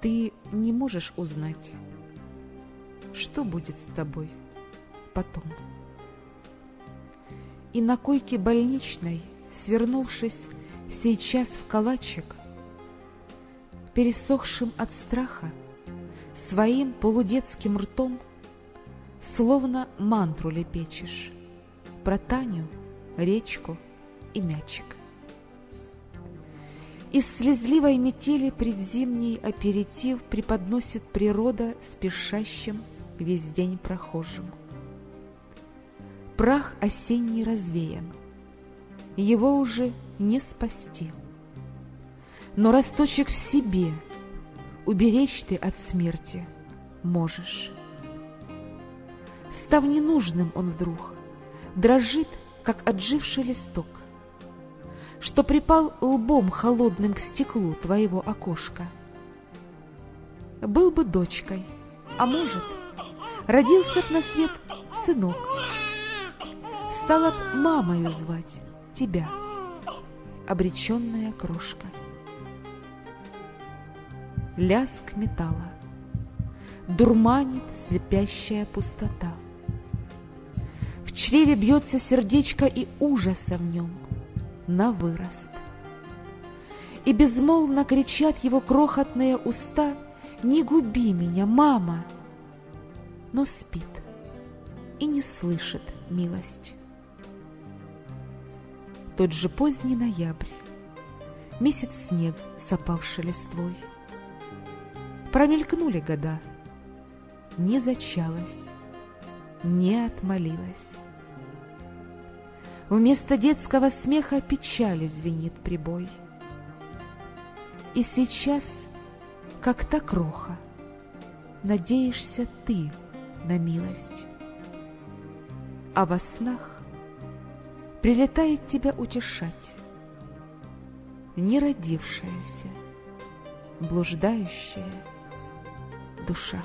Ты не можешь узнать, что будет с тобой потом. И на койке больничной, свернувшись сейчас в калачик, пересохшим от страха, своим полудетским ртом, словно мантру лепечешь про Таню, речку и мячик. Из слезливой метели предзимний аперитив преподносит природа спешащим весь день прохожим. Прах осенний развеян, его уже не спасти. Но росточек в себе уберечь ты от смерти можешь. Став ненужным он вдруг, дрожит, как отживший листок что припал лбом холодным к стеклу твоего окошка. Был бы дочкой, а может, родился б на свет сынок. Стала б мамою звать тебя, обреченная крошка. Ляск металла, дурманит слепящая пустота. В чреве бьется сердечко и ужаса в нем — на вырост. И безмолвно кричат его крохотные уста «Не губи меня, мама!» Но спит и не слышит милость. Тот же поздний ноябрь, месяц снег с листвой. Промелькнули года, не зачалась, не отмолилась. Вместо детского смеха печали звенит прибой. И сейчас, как та кроха, надеешься ты на милость. А во снах прилетает тебя утешать неродившаяся, блуждающая душа.